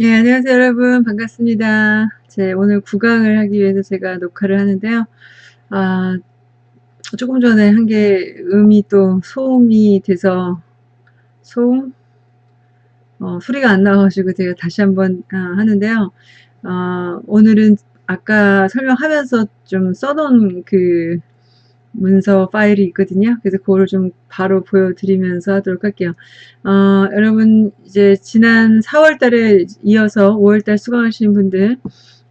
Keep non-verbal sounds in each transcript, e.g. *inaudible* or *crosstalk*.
예, 안녕하세요, 여러분. 반갑습니다. 제 오늘 구강을 하기 위해서 제가 녹화를 하는데요. 아, 조금 전에 한 게 음이 또 소음이 돼서 소음? 어, 소리가 안 나와가지고 제가 다시 한번 아, 하는데요. 어, 오늘은 아까 설명하면서 좀 써놓은 그 문서 파일이 있거든요. 그래서 그거를 좀 바로 보여드리면서 하도록 할게요. 어, 여러분 이제 지난 4월 달에 이어서 5월 달 수강하신 분들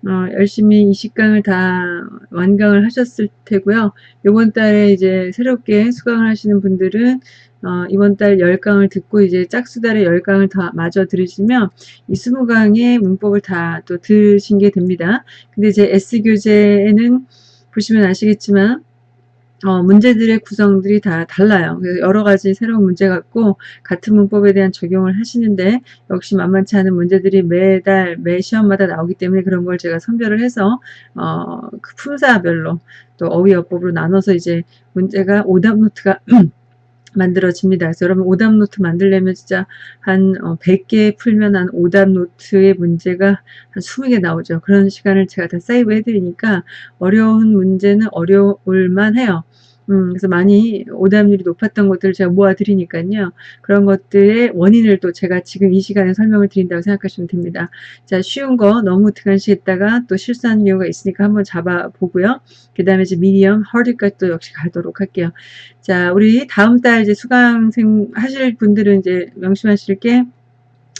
어, 열심히 이 식강을 다 완강을 하셨을 테고요. 이번 달에 이제 새롭게 수강을 하시는 분들은 어, 이번 달 10강을 듣고 이제 짝수달에 10강을 다 마저 들으시면 이 20강의 문법을 다 또 들으신 게 됩니다. 근데 이제 S교재에는 보시면 아시겠지만 어, 문제들의 구성들이 다 달라요. 그래서 여러 가지 새로운 문제 갖고 같은 문법에 대한 적용을 하시는데 역시 만만치 않은 문제들이 매달 매 시험마다 나오기 때문에 그런 걸 제가 선별을 해서 어, 그 품사별로 또 어휘어법으로 나눠서 이제 문제가 오답 노트가 *clears throat* 만들어집니다. 그래서 여러분 오답 노트 만들려면 진짜 한 100개 어, 풀면 한 오답 노트의 문제가 한 20개 나오죠. 그런 시간을 제가 다 save 해드리니까 어려운 문제는 어려울 만 해요. 음, 그래서 많이 오답률이 높았던 것들을 제가 모아드리니까요. 그런 것들의 원인을 또 제가 지금 이 시간에 설명을 드린다고 생각하시면 됩니다. 자, 쉬운 거 너무 등한시했다가 또 실수하는 경우가 있으니까 한번 잡아보고요. 그 다음에 이제 미디엄, 하드까지 또 역시 가도록 할게요. 자, 우리 다음 달 이제 수강생 하실 분들은 이제 명심하실 게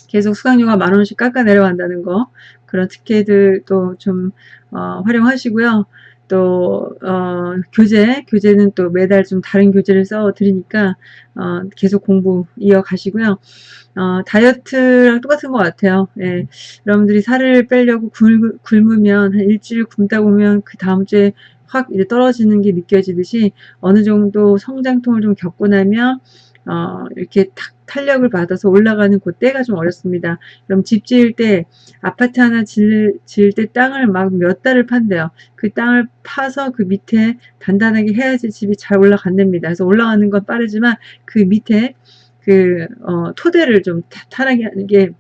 계속 수강료가 만 원씩 깎아 내려간다는 거 그런 특혜들도 좀 어, 활용하시고요. 또 어, 교재, 교재는 또 매달 좀 다른 교재를 써 드리니까 어, 계속 공부 이어가시고요. 어, 다이어트랑 똑같은 것 같아요. 예, 여러분들이 살을 빼려고 굶, 굶으면 한 일주일 굶다 보면 그 다음 주에 확 이제 떨어지는 게 느껴지듯이 어느 정도 성장통을 좀 겪고 나면 어, 이렇게 탁 탄력을 받아서 올라가는 그때가 좀 어렵습니다. 그럼 집 지을 때 아파트 하나 지을, 지을 때 땅을 막 몇 달을 판대요. 그 땅을 파서 그 밑에 단단하게 해야지 집이 잘 올라간답니다. 그래서 올라가는 건 빠르지만 그 밑에 그 어, 토대를 좀 탄하게 하는 게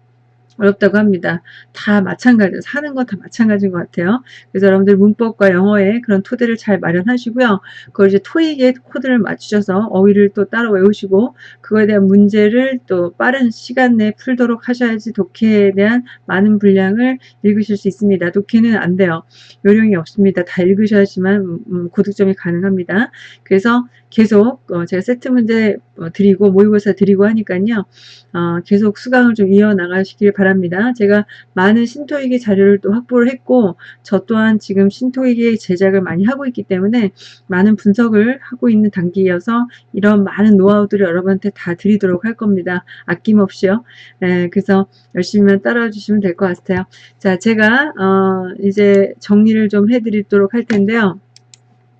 어렵다고 합니다. 다 마찬가지예요. 사는 건다 마찬가지인 것 같아요. 그래서 여러분들 문법과 영어에 그런 토대를 잘 마련하시고요. 그걸 이제 토익에 코드를 맞추셔서 어휘를 또 따로 외우시고 그거에 대한 문제를 또 빠른 시간 내에 풀도록 하셔야지 독해에 대한 많은 분량을 읽으실 수 있습니다. 독해는 안 돼요. 요령이 없습니다. 다 읽으셔야지만 음, 음 고득점이 가능합니다. 그래서 계속 어 제가 세트 문제 어, 드리고 모의고사 드리고 하니까요. 어 계속 수강을 좀 이어나가시길 바랍니다. 제가 많은 신토익의 자료를 또 확보를 했고 저 또한 지금 신토익의 제작을 많이 하고 있기 때문에 많은 분석을 하고 있는 단계여서 이런 많은 노하우들을 여러분한테 다 드리도록 할 겁니다. 아낌없이요. 네, 그래서 열심히만 따라와 주시면 될 것 같아요. 자, 제가 어 이제 정리를 좀 해드리도록 할 텐데요.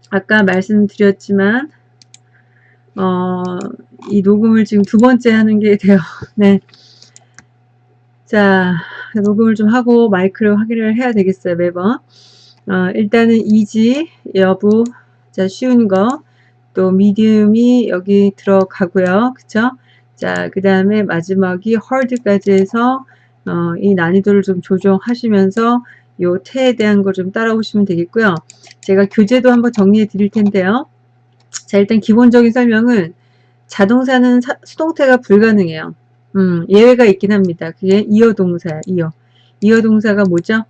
아까 말씀드렸지만 어, 이 녹음을 지금 두 번째 하는 게 돼요. *laughs* 네. 자, 녹음을 좀 하고 마이크를 확인을 해야 되겠어요, 매번. 어, 일단은 이지, 여부, 자, 쉬운 거, 또 미디움이 여기 들어가고요. 그쵸? 자, 그 다음에 마지막이 헐드까지 해서, 어, 이 난이도를 좀 조정하시면서 요 태에 대한 걸좀 따라오시면 되겠고요. 제가 교재도 한번 정리해 드릴 텐데요. 자 일단 기본적인 설명은 자동사는 사, 수동태가 불가능해요. 음, 예외가 있긴 합니다. 그게 이어 동사야. 이어. 이어 동사가 뭐죠?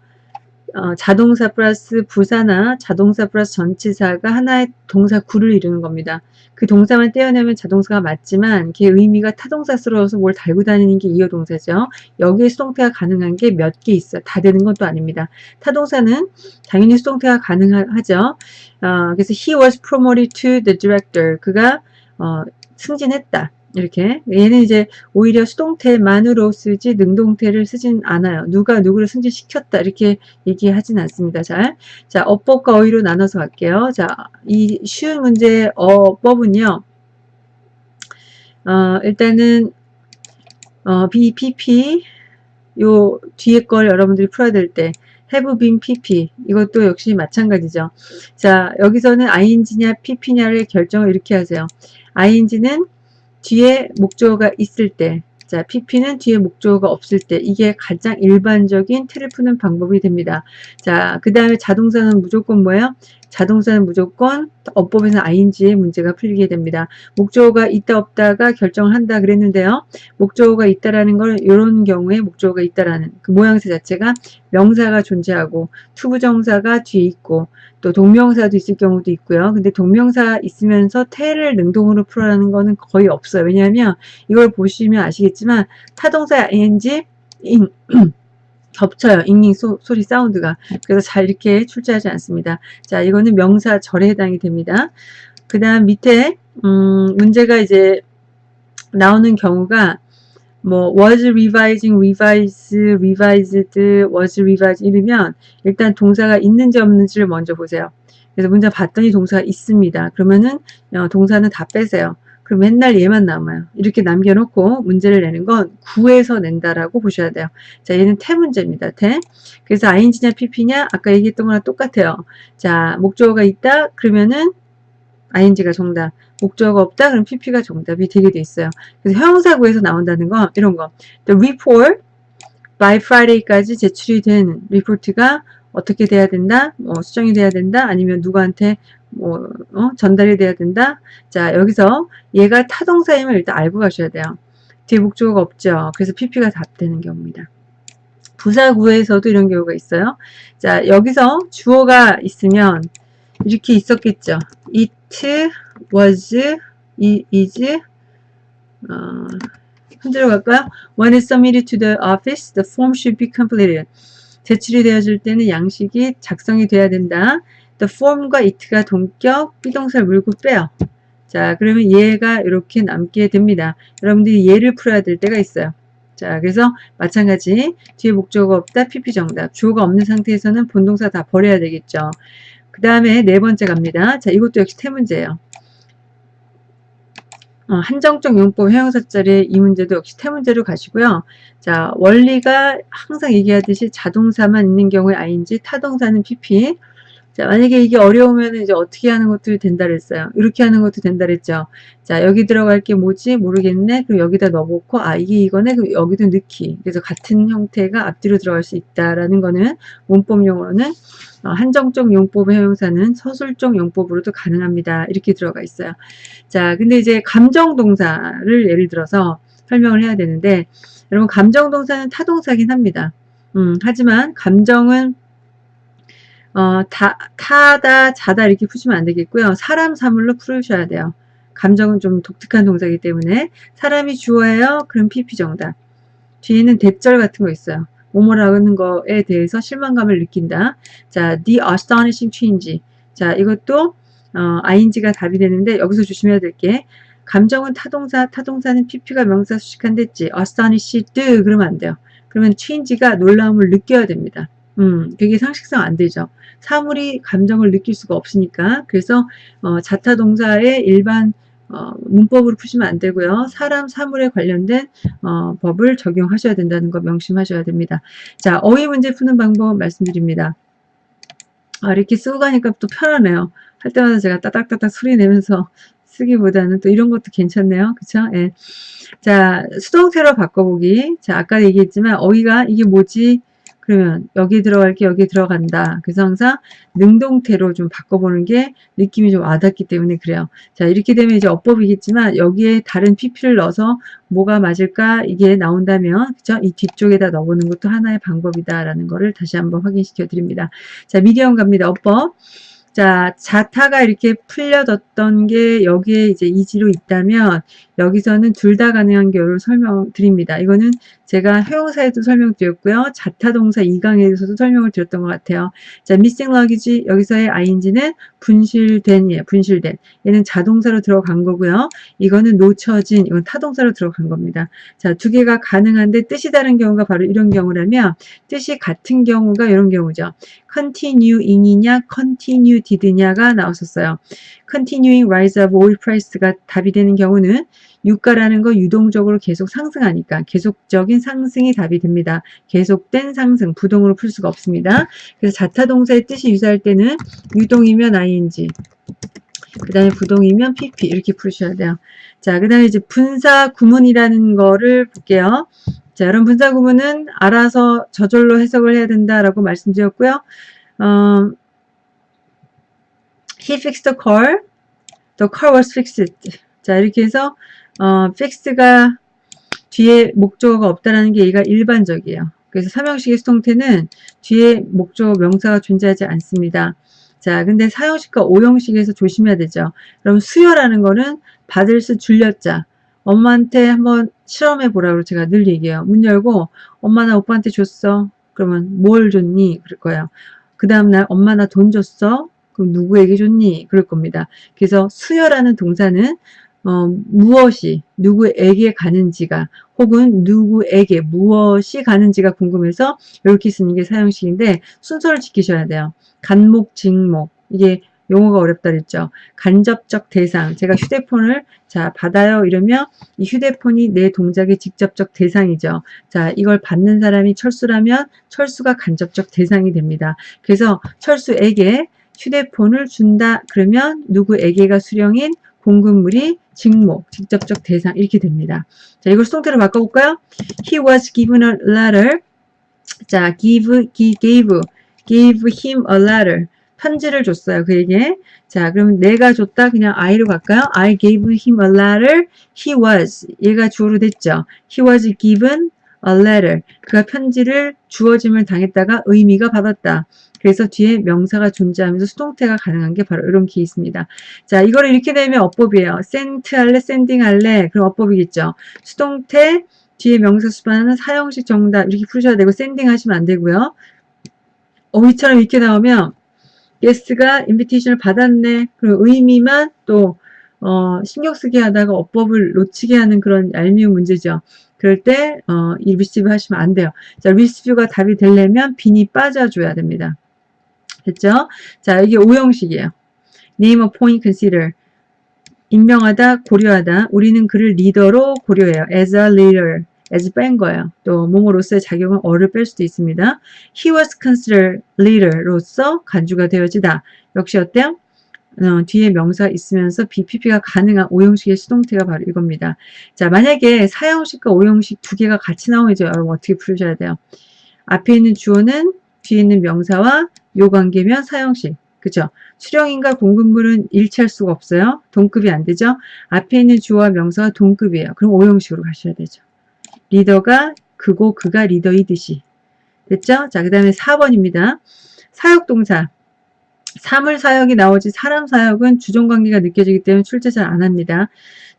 어, 자동사 플러스 부사나 자동사 플러스 전치사가 하나의 동사 구를 이루는 겁니다. 그 동사만 떼어내면 자동사가 맞지만 걔 의미가 타동사스러워서 뭘 달고 다니는 게 이어 동사죠. 여기에 수동태가 가능한 게 몇 개 있어요. 다 되는 것도 아닙니다. 타동사는 당연히 수동태가 가능하죠. 어, 그래서 he was promoted to the director. 그가 어, 승진했다. 이렇게 얘는 이제 오히려 수동태만으로 쓰지 능동태를 쓰진 않아요. 누가 누구를 승진시켰다 이렇게 얘기하진 않습니다. 잘. 자, 어법과 어휘로 나눠서 갈게요. 자, 이 쉬운 문제 어법은요. 어, 일단은 어, BPP 요 뒤에 걸 여러분들이 풀어야 될 때 have been pp 이것도 역시 마찬가지죠. 자, 여기서는 ing냐 pp냐를 결정을 이렇게 하세요. ing는 뒤에 목적어가 있을 때 자, PP는 뒤에 목적어가 없을 때 이게 가장 일반적인 틀을 푸는 방법이 됩니다. 자, 그 다음에 자동사는 무조건 뭐예요? 자동사는 무조건 어법에서 ing의 문제가 풀리게 됩니다. 목적어가 있다 없다가 결정을 한다 그랬는데요. 목적어가 있다라는 걸 이런 경우에 목적어가 있다라는 그 모양새 자체가 명사가 존재하고 투부정사가 뒤에 있고 또 동명사도 있을 경우도 있고요. 근데 동명사 있으면서 태를 능동으로 풀어라는 거는 거의 없어요. 왜냐하면 이걸 보시면 아시겠지만 타동사 ing ing 겹쳐요. *clears throat* ing ing 소, 리 sound가. 그래서 잘 이렇게 출제하지 않습니다. 자, 이거는 명사 절에 해당이 됩니다. 그 다음 밑에 음, 문제가 이제 나오는 경우가 뭐 was revising, revise, revised, was revised 이러면 일단 동사가 있는지 없는지를 먼저 보세요. 그래서 문제 봤더니 동사가 있습니다. 그러면은 어, 동사는 다 빼세요. 그럼 맨날 얘만 남아요. 이렇게 남겨놓고 문제를 내는 건 구에서 낸다라고 보셔야 돼요. 자, 얘는 태 문제입니다. 태. 그래서 ing냐 pp냐 아까 얘기했던 거랑 똑같아요. 자, 목적어가 있다 그러면은 ing가 정답. 목적어가 없다 그럼 pp가 정답이 되게 돼 있어요. 그래서 형용사구에서 나온다는 건 이런 거. The report by Friday까지 제출이 된 리포트가 어떻게 돼야 된다? 뭐 수정이 돼야 된다? 아니면 누구한테 뭐 어? 전달이 돼야 된다. 자 여기서 얘가 타동사임을 일단 알고 가셔야 돼요. 뒤에 목적어가 없죠. 그래서 PP가 답되는 경우입니다. 부사구에서도 이런 경우가 있어요. 자 여기서 주어가 있으면 이렇게 있었겠죠. It was, is, 어, 흔들어 갈까요? When it's submitted to the office, the form should be completed. 제출이 되어질 때는 양식이 작성이 돼야 된다. the form과 it가 동격 비동사를 물고 빼요. 자, 그러면 얘가 이렇게 남게 됩니다. 여러분들이 얘를 풀어야 될 때가 있어요. 자, 그래서 마찬가지 뒤에 목적어가 없다, pp 정답. 주어가 없는 상태에서는 본동사 다 버려야 되겠죠. 그 다음에 네 번째 갑니다. 자, 이것도 역시 태문제예요. 어, 한정적 용법 회용사절의 이 문제도 역시 태문제로 가시고요. 자, 원리가 항상 얘기하듯이 자동사만 있는 경우에 ing, 타동사는 pp, 자, 만약에 이게 어려우면 이제 어떻게 하는 것도 된다 그랬어요. 이렇게 하는 것도 된다 그랬죠. 자, 여기 들어갈 게 뭐지? 모르겠네. 그럼 여기다 넣어놓고, 아, 이게 이거네. 그럼 여기도 넣기. 그래서 같은 형태가 앞뒤로 들어갈 수 있다라는 거는 문법 용어로는 어, 한정적 용법의 형용사는 서술적 용법으로도 가능합니다. 이렇게 들어가 있어요. 자, 근데 이제 감정 동사를 예를 들어서 설명을 해야 되는데, 여러분, 감정 동사는 타동사긴 합니다. 음, 하지만 감정은 어, 다, 타다, 자다 이렇게 푸시면 안 되겠고요. 사람, 사물로 풀으셔야 돼요. 감정은 좀 독특한 동사이기 때문에 사람이 주어예요. 그럼 PP 정답. 뒤에는 대절 같은 거 있어요. 뭐뭐라는 거에 대해서 실망감을 느낀다. 자, the astonishing change. 자, 이것도 어, ing가 답이 되는데 여기서 조심해야 될 게 감정은 타동사, 타동사는 pp가 명사 수식한 됐지. astonished 그러면 안 돼요. 그러면 change가 놀라움을 느껴야 됩니다. 음, 그게 상식상 안 되죠. 사물이 감정을 느낄 수가 없으니까. 그래서 어, 자타 동사의 일반 어, 문법으로 푸시면 안 되고요. 사람, 사물에 관련된 어, 법을 적용하셔야 된다는 거 명심하셔야 됩니다. 자, 어휘 문제 푸는 방법 말씀드립니다. 아, 이렇게 쓰고 가니까 또 편하네요. 할 때마다 제가 따닥따닥 소리 내면서 *laughs* 쓰기보다는 또 이런 것도 괜찮네요. 그쵸? 예. 자, 수동태로 바꿔보기. 자, 아까 얘기했지만 어휘가 이게 뭐지? 그러면 여기 들어갈 게 여기 들어간다. 그래서 항상 능동태로 좀 바꿔보는 게 느낌이 좀 와닿기 때문에 그래요. 자 이렇게 되면 이제 어법이겠지만 여기에 다른 PP를 넣어서 뭐가 맞을까 이게 나온다면 그죠? 이 뒤쪽에다 넣어보는 것도 하나의 방법이다라는 거를 다시 한번 확인시켜 드립니다. 자 미디엄 갑니다. 어법. 자, 자타가 이렇게 풀려졌던 게 여기에 이제 이지로 있다면 여기서는 둘 다 가능한 경우를 설명드립니다. 이거는 제가 회용사에도 설명드렸고요. 자타동사 2강에서도 설명을 드렸던 것 같아요. 자, missing luggage 여기서의 ing는 분실된 예, 분실된 얘는 자동사로 들어간 거고요. 이거는 놓쳐진 이건 타동사로 들어간 겁니다. 자, 두 개가 가능한데 뜻이 다른 경우가 바로 이런 경우라면 뜻이 같은 경우가 이런 경우죠. continuing이냐 continued냐가 나왔었어요. continuing rise of oil price가 답이 되는 경우는 유가라는 거 유동적으로 계속 상승하니까 계속적인 상승이 답이 됩니다. 계속된 상승, 부동으로 풀 수가 없습니다. 그래서 자타동사의 뜻이 유사할 때는 유동이면 ing, 그 다음에 부동이면 pp 이렇게 풀으셔야 돼요. 자, 그 다음에 이제 분사 구문이라는 거를 볼게요. 자, 여러분 분사 구문은 알아서 저절로 해석을 해야 된다라고 말씀드렸고요. 어, he fixed the car. The car was fixed. 자, 이렇게 해서 어, fixed가 뒤에 목적어가 없다라는 게 얘가 일반적이에요. 그래서 삼형식의 수동태는 뒤에 목적어 명사가 존재하지 않습니다. 자, 근데 사형식과 오형식에서 조심해야 되죠. 그럼 수요라는 거는 받을 수 줄렸자. 엄마한테 한번 실험해 보라고 제가 늘 얘기해요. 문 열고 엄마 나 오빠한테 줬어. 그러면 뭘 줬니? 그럴 거예요. 그 다음날 엄마 나 돈 줬어. 그럼 누구에게 줬니? 그럴 겁니다. 그래서 수요라는 동사는 어, 무엇이 누구에게 가는지가 혹은 누구에게 무엇이 가는지가 궁금해서 이렇게 쓰는 게 사형식인데 순서를 지키셔야 돼요. 간목, 직목 이게 용어가 어렵다 그랬죠. 간접적 대상 제가 휴대폰을 자 받아요 이러면 이 휴대폰이 내 동작의 직접적 대상이죠. 자 이걸 받는 사람이 철수라면 철수가 간접적 대상이 됩니다. 그래서 철수에게 휴대폰을 준다 그러면 누구에게가 수령인 공급물이 직목, 직접적 대상 이렇게 됩니다. 자, 이걸 수동태로 바꿔볼까요? He was given a letter. 자, give, gave, gave him a letter. 편지를 줬어요. 그에게. 자, 그럼 내가 줬다. 그냥 I로 갈까요? I gave him a letter. He was. 얘가 주어로 됐죠. He was given a letter. 그가 편지를 주어짐을 당했다가 의미가 받았다. 그래서 뒤에 명사가 존재하면서 수동태가 가능한 게 바로 이런 케이스입니다. 자, 이거를 이렇게 되면 어법이에요. sent 할래, sending 할래. 그럼 어법이겠죠. 수동태, 뒤에 명사 수반하는 사형식 정답 이렇게 푸셔야 되고 sending 하시면 안 되고요. 어휘처럼 이렇게 나오면 guest가 invitation을 받았네. 그리고 의미만 또 어, 신경 쓰게 하다가 어법을 놓치게 하는 그런 얄미운 문제죠. 그럴 때, 어, 이 receive 하시면 안 돼요. 자, receive가 답이 되려면 been이 빠져줘야 됩니다. 됐죠? 자, 이게 오형식이에요. name appoint consider. 임명하다, 고려하다. 우리는 그를 리더로 고려해요. as a leader. as 뺀 거예요. 또 뭐뭐로서의 자격은 as를 뺄 수도 있습니다. he was considered leader로서 간주가 되어지다. 역시 어때요? 어, 뒤에 명사 있으면서 be pp가 가능한 오형식의 수동태가 바로 이겁니다. 자, 만약에 사형식과 오형식 두 개가 같이 나오면 이제 여러분 어떻게 풀으셔야 돼요? 앞에 있는 주어는 뒤에 있는 명사와 요 관계면 사형식. 그죠? 수령인과 공급물은 일치할 수가 없어요. 동급이 안 되죠? 앞에 있는 주어와 명사가 동급이에요. 그럼 오형식으로 가셔야 되죠. 리더가 그고 그가 리더이듯이. 됐죠? 자, 그 다음에 4번입니다. 사역동사. 사물 사역이 나오지 사람 사역은 주종관계가 느껴지기 때문에 출제 잘 안합니다.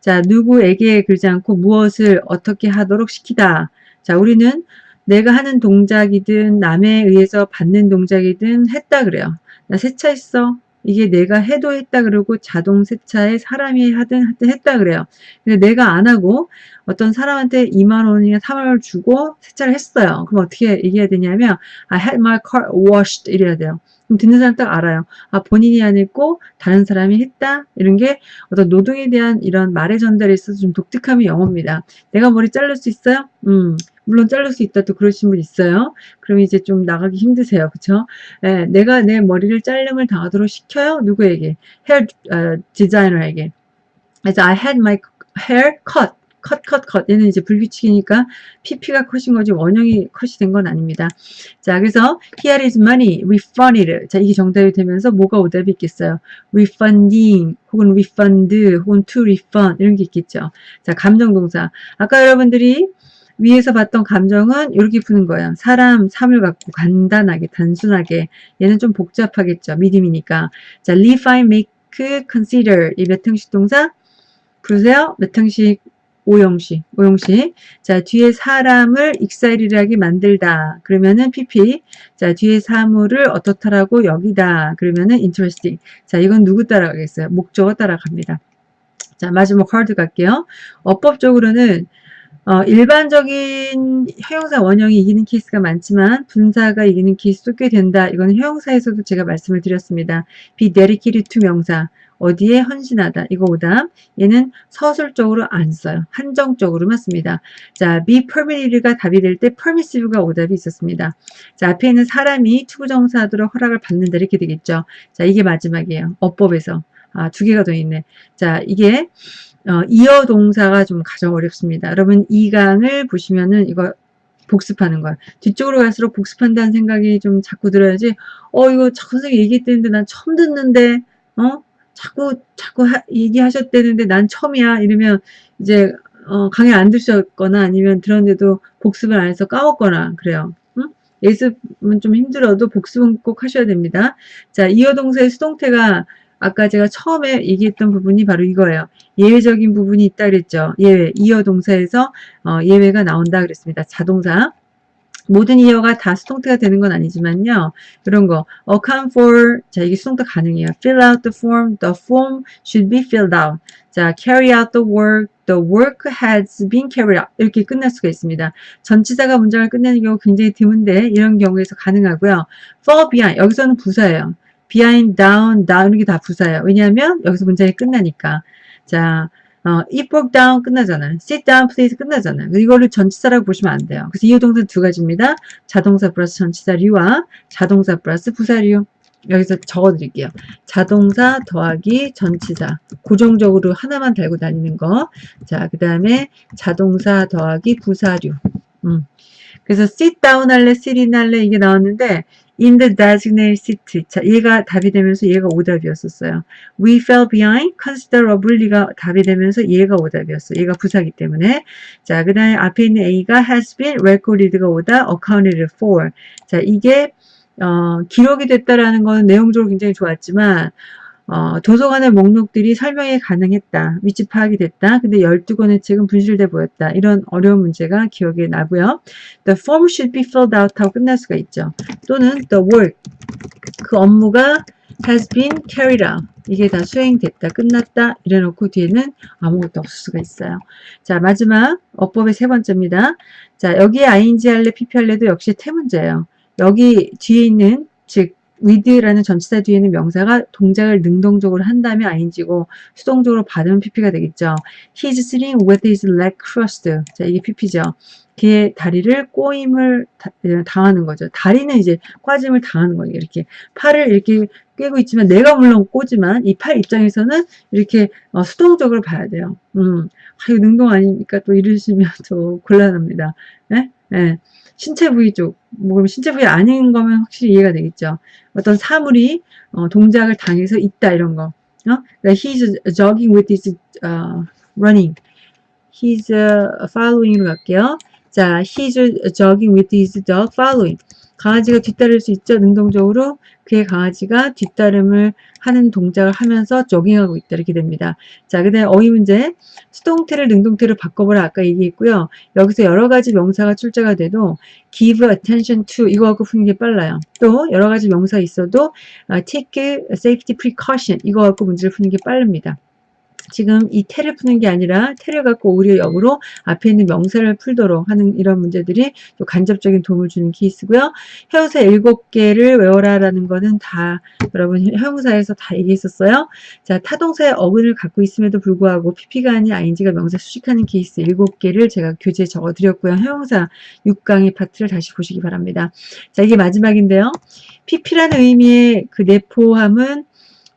자, 누구에게 그러지 않고 무엇을 어떻게 하도록 시키다. 자, 우리는 내가 하는 동작이든 남에 의해서 받는 동작이든 했다 그래요. 나 세차했어. 이게 내가 해도 했다 그러고 자동 세차에 사람이 하든 하든 했다 그래요. 근데 내가 안 하고 어떤 사람한테 2만 원이나 3만 원을 주고 세차를 했어요. 그럼 어떻게 얘기해야 되냐면 I had my car washed 이래야 돼요. 그럼 듣는 사람 딱 알아요. 아, 본인이 안 했고 다른 사람이 했다? 이런 게 어떤 노동에 대한 이런 말의 전달에 있어서 좀 독특함이 영어입니다. 내가 머리 자를 수 있어요? 음, 물론 자를 수 있다 또 그러신 분 있어요. 그럼 이제 좀 나가기 힘드세요. 그쵸? 예, 내가 내 머리를 자름을 당하도록 시켜요? 누구에게? 헤어 어, 디자이너에게. 그래서 I had my hair cut. 컷, 컷, 컷. 얘는 이제 불규칙이니까 PP가 컷인 거지 원형이 컷이 된 건 아닙니다. 자, 그래서 here is money, refunded. 자, 이게 정답이 되면서 뭐가 오답이 있겠어요? refunding, 혹은 refund, 혹은 to refund 이런 게 있겠죠. 자, 감정 동사. 아까 여러분들이 위에서 봤던 감정은 이렇게 푸는 거예요. 사람, 삶을 갖고 간단하게, 단순하게. 얘는 좀 복잡하겠죠. 믿음이니까. 자, refine, make, consider. 이 몇 형식 동사? 부르세요. 몇 형식 오형식, 오형식. 자, 뒤에 사람을 익사일이라게 만들다. 그러면은 PP. 자, 뒤에 사물을 어떻다라고 여기다. 그러면은 interesting. 자, 이건 누구 따라가겠어요? 목적어 따라갑니다. 자, 마지막 카드 갈게요. 어법적으로는 어, 일반적인 형용사 원형이 이기는 케이스가 많지만 분사가 이기는 케이스도 꽤 된다. 이거는 형용사에서도 제가 말씀을 드렸습니다. dedicated to 명사. 어디에 헌신하다. 이거 오답. 얘는 서술적으로 안 써요. 한정적으로만 씁니다. 자, be permitted가 답이 될 때 permissive가 오답이 있었습니다. 자, 앞에 있는 사람이 투부정사하도록 허락을 받는다. 이렇게 되겠죠. 자, 이게 마지막이에요. 어법에서. 아, 두 개가 더 있네. 자, 이게 어, 이어 동사가 좀 가장 어렵습니다. 여러분 이 강을 보시면은 이거 복습하는 거야. 뒤쪽으로 갈수록 복습한다는 생각이 좀 자꾸 들어야지. 어 이거 선생님 얘기했는데 난 처음 듣는데 어 자꾸 자꾸 하, 얘기하셨대는데 난 처음이야 이러면 이제 어, 강의 안 들으셨거나 아니면 들었는데도 복습을 안 해서 까먹거나 그래요. 응? 예습은 좀 힘들어도 복습은 꼭 하셔야 됩니다. 자, 이어 동사의 수동태가 아까 제가 처음에 얘기했던 부분이 바로 이거예요. 예외적인 부분이 있다 그랬죠. 예외, 이어 동사에서 어, 예외가 나온다 그랬습니다. 자동사. 모든 이어가 다 수동태가 되는 건 아니지만요. 그런 거. account for 자 이게 수동태 가능해요. fill out the form. the form should be filled out. 자 carry out the work. the work has been carried out. 이렇게 끝날 수가 있습니다. 전치사가 문장을 끝내는 경우 굉장히 드문데 이런 경우에서 가능하고요. fall behind 여기서는 부사예요. behind, down, down 이게 다 부사예요. 왜냐하면 여기서 문장이 끝나니까. 자, 어, it broke down 끝나잖아요. sit down, please 끝나잖아요. 이거를 전치사라고 보시면 안 돼요. 그래서 이어동사 두 가지입니다. 자동사 플러스 전치사류와 자동사 플러스 부사류. 여기서 적어드릴게요. 자동사 더하기 전치사. 고정적으로 하나만 달고 다니는 거. 자, 그 다음에 자동사 더하기 부사류. 음. 그래서 sit down 할래, sit in 할래 이게 나왔는데 in the designated seat. 자, 얘가 답이 되면서 얘가 오답이었었어요. We fell behind considerably가 답이 되면서 얘가 오답이었어. 얘가 부사기 때문에. 자, 그 다음에 앞에 있는 A가 has been recorded가 오다 accounted for. 자, 이게 어, 기록이 됐다라는 건 내용적으로 굉장히 좋았지만 어, 도서관의 목록들이 설명이 가능했다. 위치 파악이 됐다. 근데 12권의 책은 분실돼 보였다. 이런 어려운 문제가 기억에 나고요. The form should be filled out 하고 끝날 수가 있죠. 또는 the work. 그 업무가 has been carried out. 이게 다 수행됐다, 끝났다 이래놓고 뒤에는 아무것도 없을 수가 있어요. 자 마지막 어법의 세 번째입니다. 자 여기에 ing 할래, pp 할래도 역시 태 문제예요. 여기 뒤에 있는 즉 with라는 전치사 뒤에는 명사가 동작을 능동적으로 한 다음에 ing고 수동적으로 받으면 pp가 되겠죠. He's sitting with his leg crossed. 자, 이게 pp죠. 그의 다리를 꼬임을 당하는 거죠. 다리는 이제 꽈짐을 당하는 거예요. 이렇게 팔을 이렇게 꿰고 있지만 내가 물론 꼬지만 이 팔 입장에서는 이렇게 어, 수동적으로 봐야 돼요. 음, 아유 능동 아닙니까? 또 이러시면 또 곤란합니다. 네? 네. 신체 부위 쪽, 뭐 그럼 신체 부위 아닌 거면 확실히 이해가 되겠죠. 어떤 사물이 어, 동작을 당해서 있다 이런 거. 어? 그러니까 he's jogging with his uh, running. He's uh, following으로 갈게요. 자, he's jogging with his dog following. 강아지가 뒤따를 수 있죠. 능동적으로 그의 강아지가 뒤따름을 하는 동작을 하면서 조깅하고 있다 이렇게 됩니다. 자, 그 다음에 어휘 문제. 수동태를 능동태로 바꿔보라 아까 얘기했고요. 여기서 여러 가지 명사가 출제가 돼도 give attention to 이거 갖고 푸는 게 빨라요. 또 여러 가지 명사 있어도 take safety precaution 이거 갖고 문제를 푸는 게 빠릅니다. 지금 이 태를 푸는 게 아니라 태를 갖고 오히려 역으로 앞에 있는 명사를 풀도록 하는 이런 문제들이 또 간접적인 도움을 주는 케이스고요. 형용사 7개를 외워라 라는 거는 다 여러분 형용사에서 다 얘기했었어요. 자, 타동사의 어근을 갖고 있음에도 불구하고 pp가 아닌 ing가 명사 수식하는 케이스 7개를 제가 교재에 적어드렸고요. 형용사 6강의 파트를 다시 보시기 바랍니다. 자, 이게 마지막인데요. pp라는 의미의 그 내포함은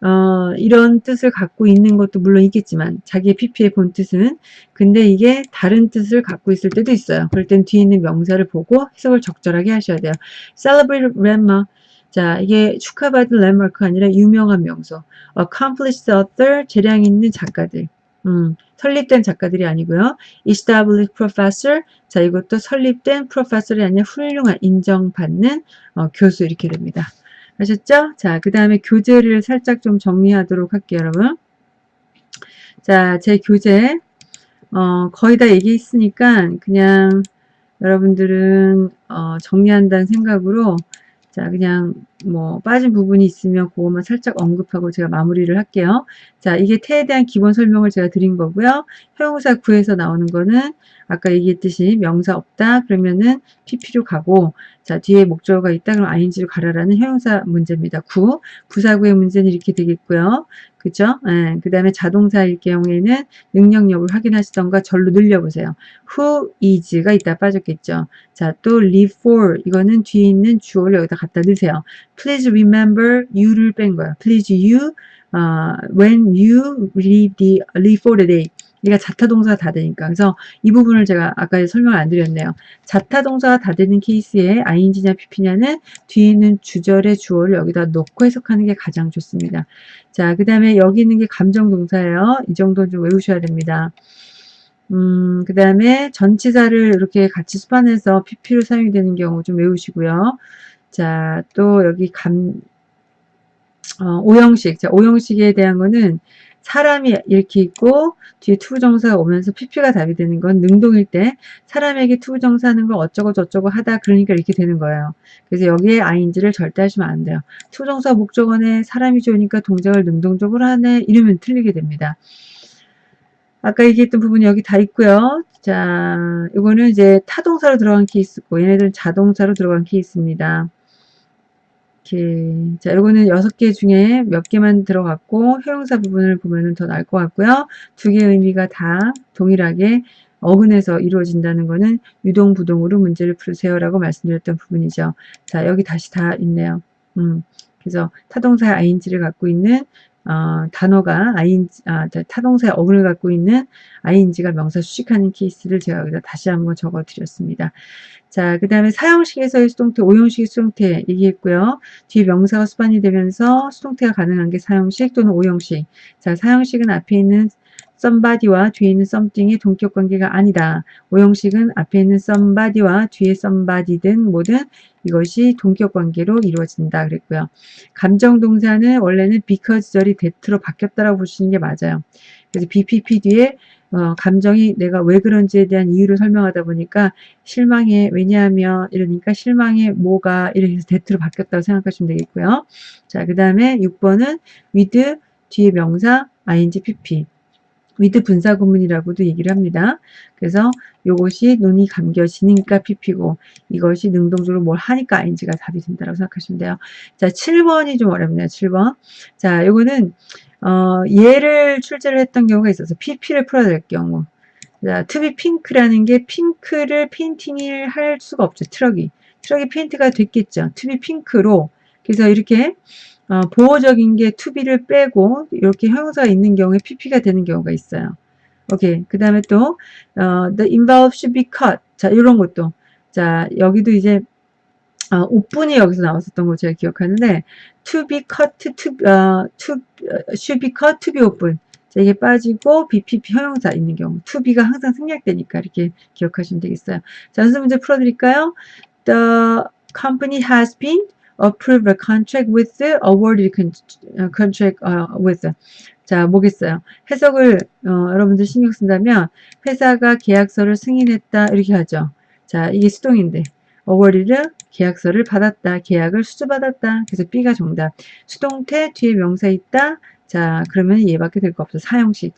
어, 이런 뜻을 갖고 있는 것도 물론 있겠지만 자기의 PP의 본 뜻은 근데 이게 다른 뜻을 갖고 있을 때도 있어요. 그럴 땐 뒤에 있는 명사를 보고 해석을 적절하게 하셔야 돼요. Celebrate landmark 자 이게 축하받은 랜마크가 아니라 유명한 명소 Accomplished author 재량 있는 작가들 음, 설립된 작가들이 아니고요. Established professor 자 이것도 설립된 professor이 아니라 훌륭한 인정받는 어, 교수 이렇게 됩니다. 아셨죠? 자, 그 다음에 교재를 살짝 좀 정리하도록 할게요, 여러분. 자, 제 교재, 어, 거의 다 얘기했으니까 그냥 여러분들은 어, 정리한다는 생각으로 자 그냥 뭐 빠진 부분이 있으면 그것만 살짝 언급하고 제가 마무리를 할게요. 자 이게 태에 대한 기본 설명을 제가 드린 거고요. 형용사 구에서 나오는 거는 아까 얘기했듯이 명사 없다 그러면은 pp로 가고 자 뒤에 목적어가 있다 그럼 ing로 가라라는 형용사 문제입니다. 구 부사구의 문제는 이렇게 되겠고요. 그죠? 예, 그 다음에 자동사일 경우에는 능력 여부를 확인하시던가 절로 늘려보세요. who is가 있다 빠졌겠죠. 자, 또 live for 이거는 뒤에 있는 주어를 여기다 갖다 넣으세요. Please remember you를 뺀 거예요. please you uh, when you leave the leave for the day 얘가 자타 동사가 다 되니까. 그래서 이 부분을 제가 아까 설명을 안 드렸네요. 자타 동사가 다 되는 케이스에 ing냐 pp냐는 뒤에 있는 주절의 주어를 여기다 넣고 해석하는 게 가장 좋습니다. 자, 그 다음에 여기 있는 게 감정 동사예요. 이 정도는 좀 외우셔야 됩니다. 음, 그 다음에 전치사를 이렇게 같이 수반해서 pp로 사용이 되는 경우 좀 외우시고요. 자, 또 여기 감, 어, 오형식. 자, 오형식에 대한 거는 사람이 이렇게 있고 뒤에 to부정사가 오면서 pp가 답이 되는 건 능동일 때 사람에게 to부정사 하는 걸 어쩌고 저쩌고 하다 그러니까 이렇게 되는 거예요. 그래서 여기에 ing를 절대 하시면 안 돼요. to부정사 목적어에 사람이 좋으니까 동작을 능동적으로 하네 이러면 틀리게 됩니다. 아까 얘기했던 부분이 여기 다 있고요. 자, 이거는 이제 타동사로 들어간 케이스고 얘네들은 자동사로 들어간 케이스입니다. 이렇게 자 이거는 여섯 개 중에 몇 개만 들어갔고 형용사 부분을 보면은 더 나을 것 같고요. 두 개의 의미가 다 동일하게 어근에서 이루어진다는 것은 유동부동으로 문제를 풀으세요 라고 말씀드렸던 부분이죠. 자 여기 다시 다 있네요. 음, 그래서 타동사 ing를 갖고 있는 어, 단어가 ing, 아, 타동사의 어근을 갖고 있는 ing가 명사 수식하는 케이스를 제가 여기다 다시 한번 적어 드렸습니다. 자, 그 다음에 사형식에서의 수동태, 오형식의 수동태 얘기했고요. 뒤에 명사가 수반이 되면서 수동태가 가능한 게 사형식 또는 오형식. 자, 사형식은 앞에 있는 somebody와 뒤에 있는 something의 동격 관계가 아니다. 오형식은 앞에 있는 somebody와 뒤에 somebody든 뭐든 이것이 동격 관계로 이루어진다 그랬고요. 감정 동사는 원래는 because 절이 that로 바뀌었다라고 보시는 게 맞아요. 그래서 BPP 뒤에 어, 감정이 내가 왜 그런지에 대한 이유를 설명하다 보니까 실망해 왜냐하면 이러니까 실망해 뭐가 이렇게 해서 that로 바뀌었다고 생각하시면 되겠고요. 자, 그 다음에 6번은 with 뒤에 명사 ing pp with 분사 구문이라고도 얘기를 합니다. 그래서 이것이 눈이 감겨지니까 pp고 이것이 능동적으로 뭘 하니까 ing가 답이 된다고 생각하시면 돼요. 자, 7번이 좀 어렵네요. 7번. 자, 요거는 어, 얘를 출제를 했던 경우가 있어서 pp를 풀어야 될 경우. 자, to be pink라는 게 핑크를 painting을 할 수가 없죠. 트럭이. 트럭이 페인트가 됐겠죠. to be pink로. 그래서 이렇게 어, 보어적인 게 to be를 빼고 이렇게 형용사가 있는 경우에 pp가 되는 경우가 있어요. 오케이. 그 다음에 또 어, the envelope should be cut. 자, 이런 것도. 자, 여기도 이제 어, open이 여기서 나왔었던 거 제가 기억하는데 to be cut, to, 어, to should be cut, to be open. 자, 이게 빠지고 be pp 형용사 있는 경우 to be가 항상 생략되니까 이렇게 기억하시면 되겠어요. 자, 연습 문제 풀어드릴까요? The company has been approve a contract with awarded contract with. 자 뭐겠어요. 해석을 어, 여러분들 신경 쓴다면 회사가 계약서를 승인했다 이렇게 하죠. 자 이게 수동인데. awarded 계약서를 받았다 계약을 수주받았다 그래서 B가 정답. 수동태 뒤에 명사 있다. 자 그러면 얘밖에 될 거 없어 사형식.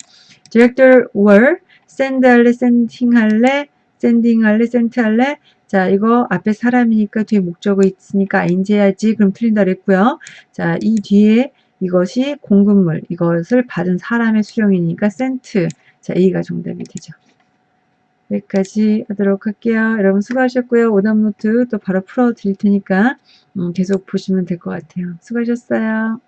director were send 할래 sending 할래 sending 할래 sent 할래 자, 이거 앞에 사람이니까 뒤에 목적어 있으니까 해야지. 그럼 틀린다 그랬고요. 자, 이 뒤에 이것이 공급물, 이것을 받은 사람의 수령이니까 sent. 자, A가 정답이 되죠. 여기까지 하도록 할게요. 여러분 수고하셨고요. 오답 노트 또 바로 풀어 드릴 테니까 음, 계속 보시면 될 것 같아요. 수고하셨어요.